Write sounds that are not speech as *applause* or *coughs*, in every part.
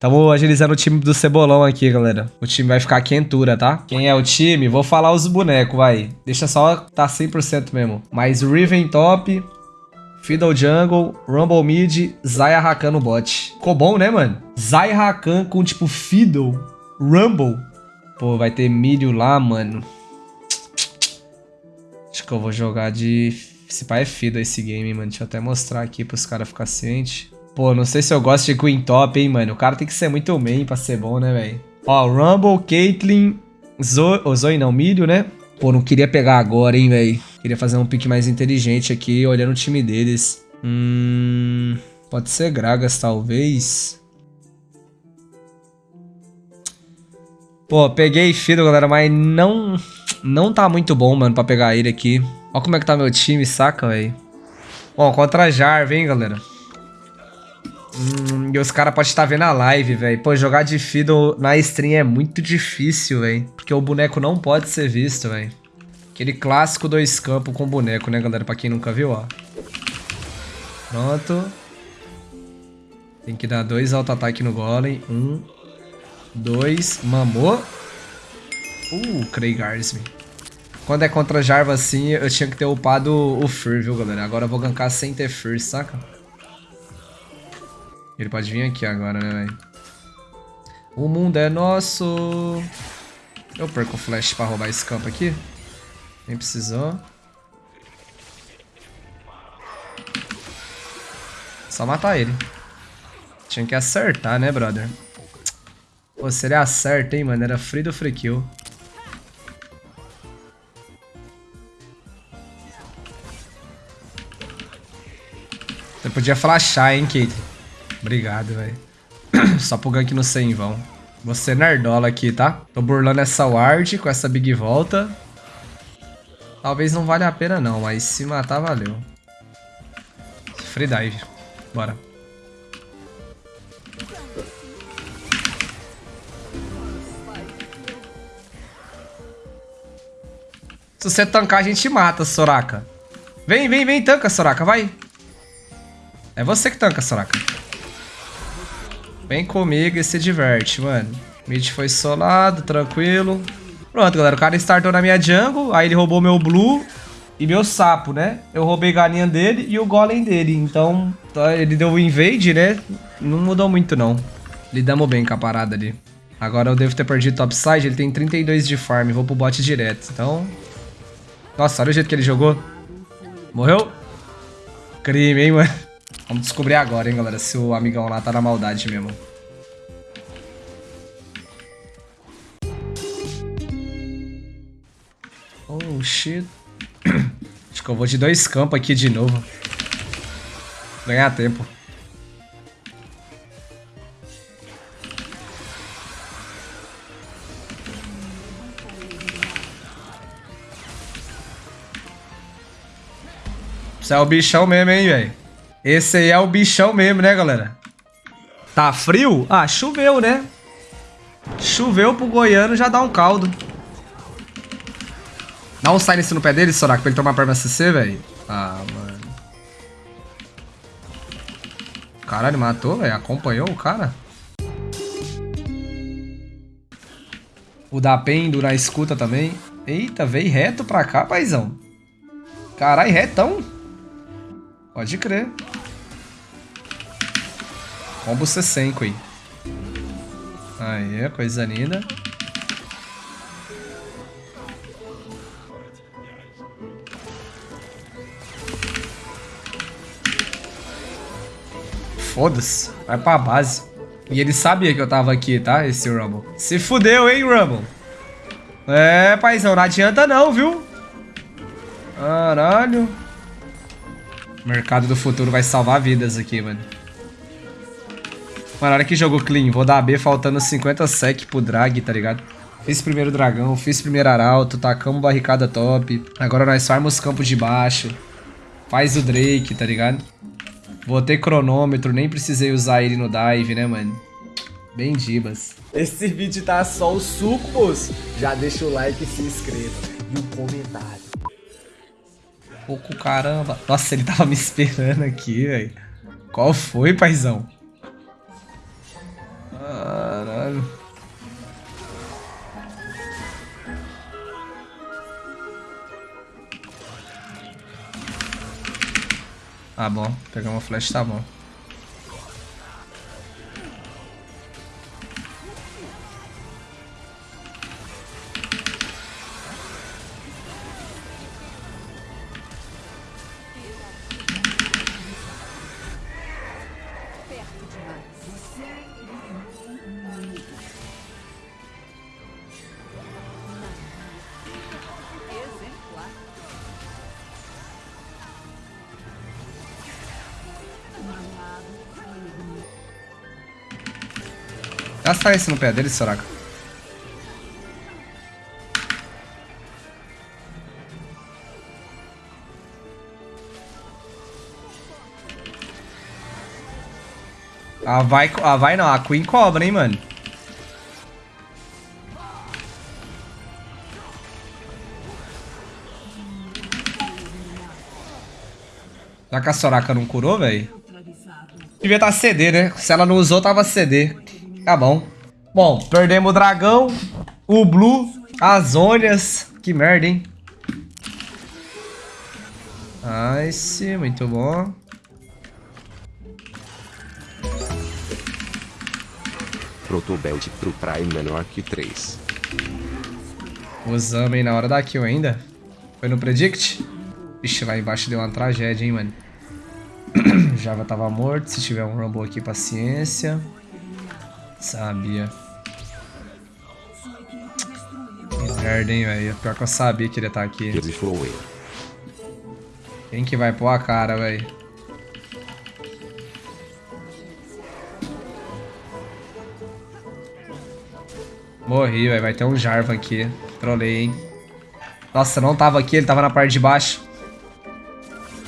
Tamo agilizando o time do Cebolão aqui, galera. O time vai ficar quentura, tá? Quem é o time? Vou falar os bonecos, vai. Deixa só tá 100% mesmo. Mais Riven top, Fiddle Jungle, Rumble Mid, Zaya Rakan no bot. Ficou bom, né, mano? Zaya Rakan com, tipo, Fiddle, Rumble. Pô, vai ter milho lá, mano. Acho que eu vou jogar de... Esse pai é Fiddle esse game, mano. Deixa eu até mostrar aqui pros caras ficarem cientes. Pô, não sei se eu gosto de Queen Top, hein, mano. O cara tem que ser muito main pra ser bom, né, velho? Ó, Rumble, Caitlyn, Zoe... Oh, Zoe não, Milho, né? Pô, não queria pegar agora, hein, velho. Queria fazer um pique mais inteligente aqui, olhando o time deles. Hum... Pode ser Gragas, talvez. Pô, peguei Fiddle, galera, mas não... Não tá muito bom, mano, pra pegar ele aqui. Ó como é que tá meu time, saca, velho? Bom, contra Jarve, hein, galera. Hum, e os caras podem estar vendo a live, velho. Pô, jogar de Fiddle na stream é muito difícil, velho. Porque o boneco não pode ser visto, velho. Aquele clássico dois campos com boneco, né, galera? Pra quem nunca viu, ó. Pronto. Tem que dar dois auto-ataque no golem. Um, dois, mamou. Uh, Craigarsme. Quando é contra Jarva assim, eu tinha que ter upado o Fur, viu, galera? Agora eu vou gankar sem ter Fur, saca? Ele pode vir aqui agora, né, velho? O mundo é nosso. Eu perco o flash pra roubar esse campo aqui. Nem precisou. Só matar ele. Tinha que acertar, né, brother? Pô, se ele acerta, hein, mano. Era free do free kill. Você podia flashar, hein, Kate. Obrigado, velho. *clears throat* Só pro gank no 100 em vão. Você nerdola aqui, tá? Tô burlando essa ward com essa big volta. Talvez não valha a pena não, mas se matar, valeu. Free dive. Bora. Se você tancar, a gente mata, Soraka. Vem, vem, vem, tanca, Soraka, vai. É você que tanca, Soraka. Vem comigo e se diverte, mano. Mid foi solado, tranquilo. Pronto, galera. O cara startou na minha jungle, aí ele roubou meu blue e meu sapo, né? Eu roubei galinha dele e o golem dele. Então, tá, ele deu o invade, né? Não mudou muito, não. Lidamos bem com a parada ali. Agora eu devo ter perdido topside. Ele tem 32 de farm. Vou pro bot direto. Então... Nossa, olha o jeito que ele jogou. Morreu? Crime, hein, mano? Vamos descobrir agora, hein, galera, se o amigão lá tá na maldade mesmo. Oh, shit. *coughs* Acho que eu vou de dois campos aqui de novo. Ganhar tempo. Você é o bichão mesmo, hein, velho. Esse aí é o bichão mesmo, né, galera? Tá frio? Ah, choveu, né? Choveu pro goiano já dá um caldo. Dá um silence no pé dele, Soraka, pra ele tomar perma CC, velho. Ah, mano. Caralho, matou, velho. Acompanhou o cara. O da Pendo na escuta também. Eita, veio reto pra cá, paizão. Caralho, retão. Pode crer. Combo C5 aí. Aí, coisa linda. Foda-se. Vai pra base. E ele sabia que eu tava aqui, tá? Esse Rumble. Se fudeu, hein, Rumble? É, paizão, não adianta não, viu? Caralho. Mercado do futuro vai salvar vidas aqui, mano. Mano, olha que jogo clean. Vou dar B faltando 50 sec pro drag, tá ligado? Fiz primeiro dragão, fiz primeiro arauto, tacamos barricada top. Agora nós farmos campos de baixo. Faz o Drake, tá ligado? Botei cronômetro, nem precisei usar ele no dive, né, mano? Bem dibas. Esse vídeo tá só o suco, moço. Já deixa o like e se inscreva. E o comentário pouco, caramba. Nossa, ele tava me esperando aqui, velho. Qual foi, paizão? Ah, bom. Pegar uma flash tá bom. Gasta esse no pé dele, Soraka. Ah, vai, ah, vai não. A Queen cobra, hein, mano. Já que a Soraka não curou, velho? Devia estar tá CD, né? Se ela não usou, tava CD. Tá bom. Bom, perdemos o dragão, o blue, as ônias. Que merda, hein? Nice, muito bom. Protobelt pro Prime menor que 3. Usamos aí na hora da kill ainda. Foi no Predict? Vixe, lá embaixo deu uma tragédia, hein, mano. *clears throat* Java tava morto. Se tiver um Rumble aqui, paciência. Sabia. Que merda, hein, velho. Pior que eu sabia que ele ia estar tá aqui. Quem que vai pôr a cara, velho? Morri, velho. Vai ter um Jarvan aqui. Trolei, hein. Nossa, não tava aqui. Ele tava na parte de baixo.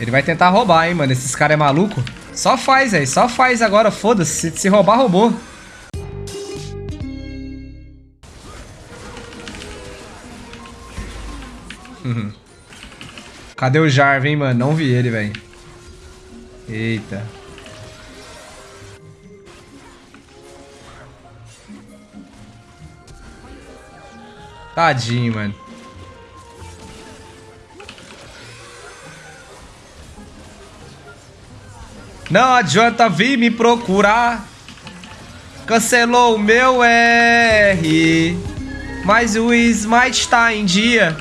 Ele vai tentar roubar, hein, mano. Esses caras é maluco. Só faz, velho. Só faz agora. Foda-se. Se, se roubar, roubou. Uhum. Cadê o Jarvan, hein, mano? Não vi ele, velho. Eita. Tadinho, mano. Não adianta vir me procurar. Cancelou o meu R. Mas o Smite tá em dia.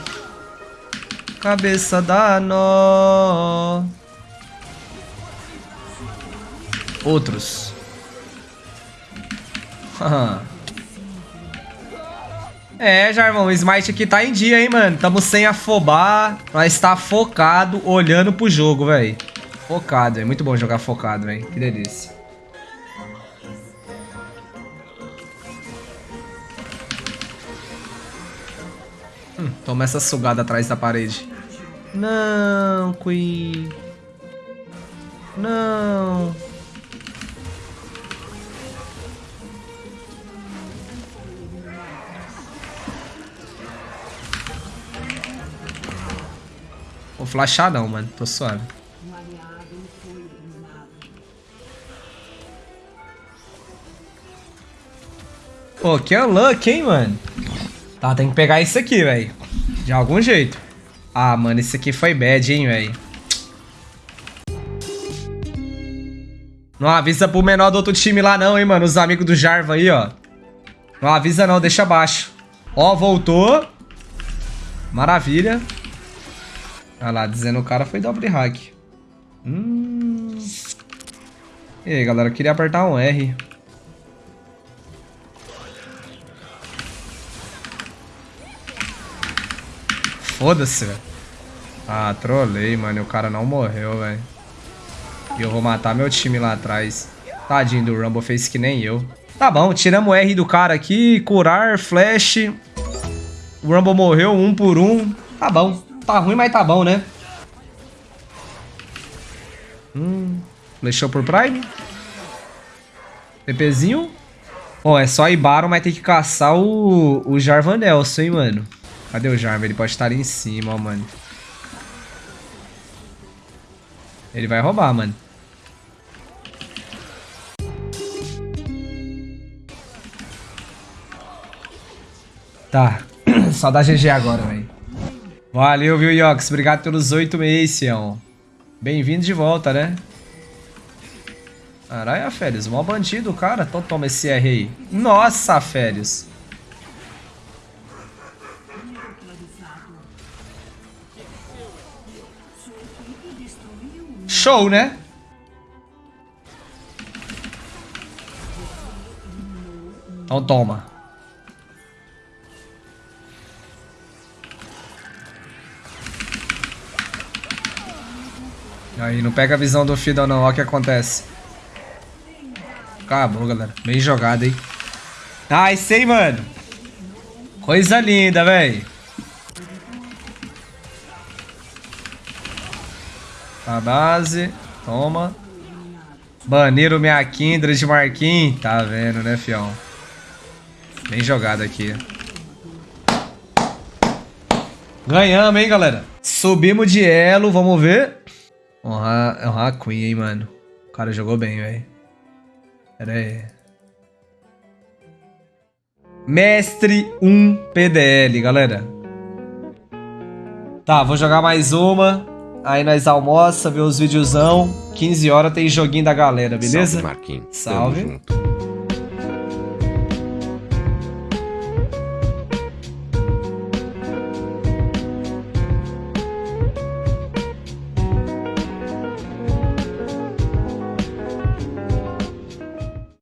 Cabeça da nó. Outros. *laughs* é, Jarvão, o Smite aqui tá em dia, hein, mano. Tamo sem afobar. Nós tá focado, olhando pro jogo, velho. Focado, é muito bom jogar focado, velho. Que delícia. Hum, toma essa sugada atrás da parede. Não, Queen. Não. Vou flashar não, mano. Tô suave. Pô, que unlucky, hein, mano? Tá, tem que pegar isso aqui, velho. De algum jeito. Ah, mano, esse aqui foi bad, hein, velho. Não avisa pro menor do outro time lá não, hein, mano. Os amigos do Jarva aí, ó. Não avisa não, deixa abaixo. Ó, voltou. Maravilha. Olha lá, dizendo o cara foi dobre hack. Hum. E aí, galera, eu queria apertar um R. Foda-se, velho. Ah, trolei, mano. O cara não morreu, velho. E eu vou matar meu time lá atrás. Tadinho do Rumble, fez que nem eu. Tá bom, tiramos o R do cara aqui. Curar, flash. O Rumble morreu um por um. Tá bom. Tá ruim, mas tá bom, né? Hum. Flechou por Prime. TPzinho. Bom, é só ir Baron, mas tem que caçar o, o Jarvan Nelson, hein, mano. Cadê o Jarvan? Ele pode estar ali em cima, ó, mano. Ele vai roubar, mano. Tá. *clears throat* Só dá GG agora, velho. Valeu, viu, Yox? Obrigado pelos oito meses, Sião. Bem-vindo de volta, né? Caralho, Félix, mó bandido, cara. Então toma esse R aí. Nossa, Félix. Show, né? Então toma. Aí, não pega a visão do Fiddle não, olha o que acontece. Acabou, galera. Bem jogado, hein? Nice, hein, mano? Coisa linda, velho. A base. Toma. Baniram minha Kindred Marquinhos. Tá vendo, né, fião? Bem jogado aqui. Ganhamos, hein, galera? Subimos de elo, vamos ver. Honrar, honrar a Queen, hein, mano. O cara jogou bem, velho. Pera aí. Mestre 1 PDL, galera. Tá, vou jogar mais uma. Aí nós almoça, vê os videozão. 15 horas tem joguinho da galera, beleza? Salve, Marquinhos. Salve. Tamo junto.